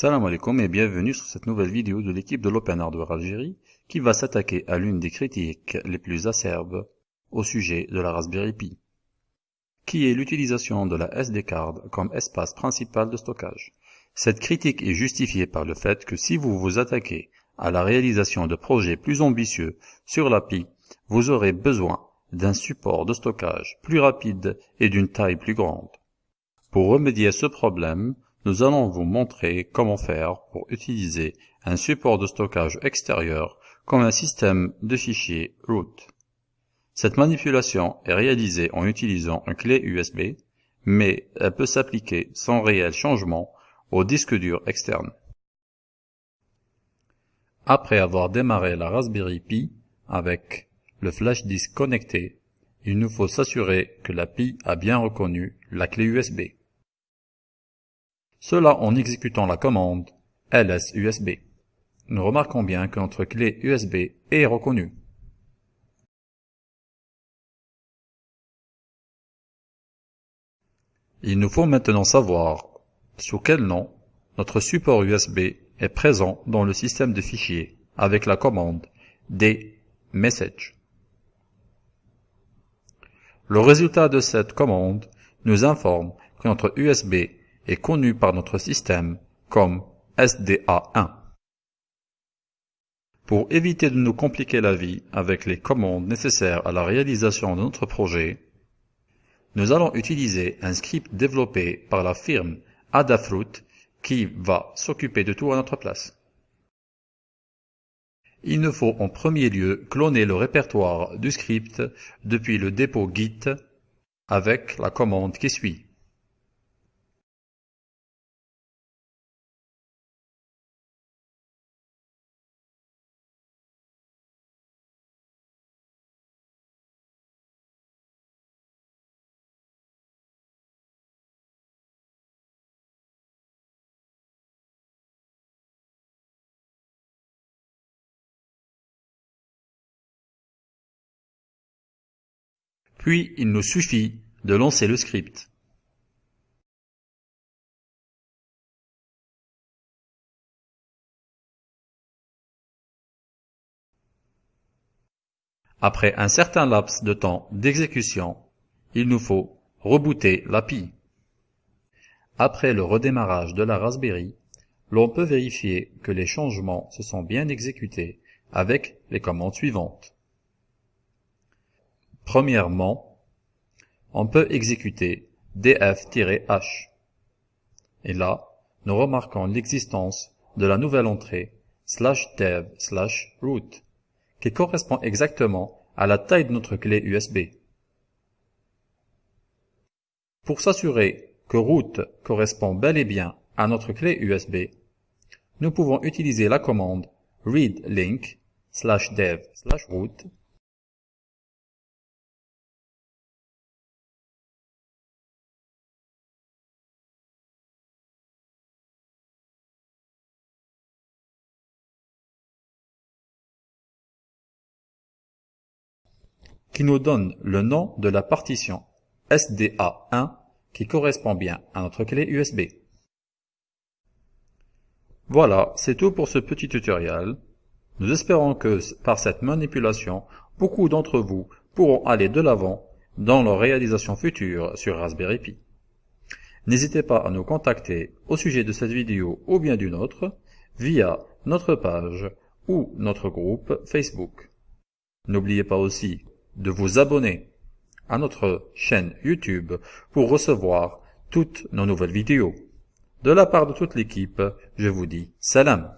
Salam alaikum et bienvenue sur cette nouvelle vidéo de l'équipe de l'Open Hardware Algérie qui va s'attaquer à l'une des critiques les plus acerbes au sujet de la Raspberry Pi, qui est l'utilisation de la SD card comme espace principal de stockage. Cette critique est justifiée par le fait que si vous vous attaquez à la réalisation de projets plus ambitieux sur la Pi, vous aurez besoin d'un support de stockage plus rapide et d'une taille plus grande. Pour remédier à ce problème, nous allons vous montrer comment faire pour utiliser un support de stockage extérieur comme un système de fichiers root. Cette manipulation est réalisée en utilisant une clé USB, mais elle peut s'appliquer sans réel changement au disque dur externe. Après avoir démarré la Raspberry Pi avec le flash disk connecté, il nous faut s'assurer que la Pi a bien reconnu la clé USB. Cela en exécutant la commande ls-usb. Nous remarquons bien que notre clé USB est reconnue. Il nous faut maintenant savoir sous quel nom notre support USB est présent dans le système de fichiers avec la commande dmessage. Le résultat de cette commande nous informe que notre USB est connu par notre système comme SDA1. Pour éviter de nous compliquer la vie avec les commandes nécessaires à la réalisation de notre projet, nous allons utiliser un script développé par la firme Adafruit qui va s'occuper de tout à notre place. Il nous faut en premier lieu cloner le répertoire du script depuis le dépôt git avec la commande qui suit. Puis il nous suffit de lancer le script. Après un certain laps de temps d'exécution, il nous faut rebooter l'API. Après le redémarrage de la Raspberry, l'on peut vérifier que les changements se sont bien exécutés avec les commandes suivantes. Premièrement, on peut exécuter df-h. Et là, nous remarquons l'existence de la nouvelle entrée slash dev slash root, qui correspond exactement à la taille de notre clé USB. Pour s'assurer que root correspond bel et bien à notre clé USB, nous pouvons utiliser la commande readlink slash dev slash root qui nous donne le nom de la partition SDA1 qui correspond bien à notre clé USB. Voilà, c'est tout pour ce petit tutoriel. Nous espérons que par cette manipulation, beaucoup d'entre vous pourront aller de l'avant dans leur réalisation future sur Raspberry Pi. N'hésitez pas à nous contacter au sujet de cette vidéo ou bien d'une autre via notre page ou notre groupe Facebook. N'oubliez pas aussi de vous abonner à notre chaîne YouTube pour recevoir toutes nos nouvelles vidéos. De la part de toute l'équipe, je vous dis salam.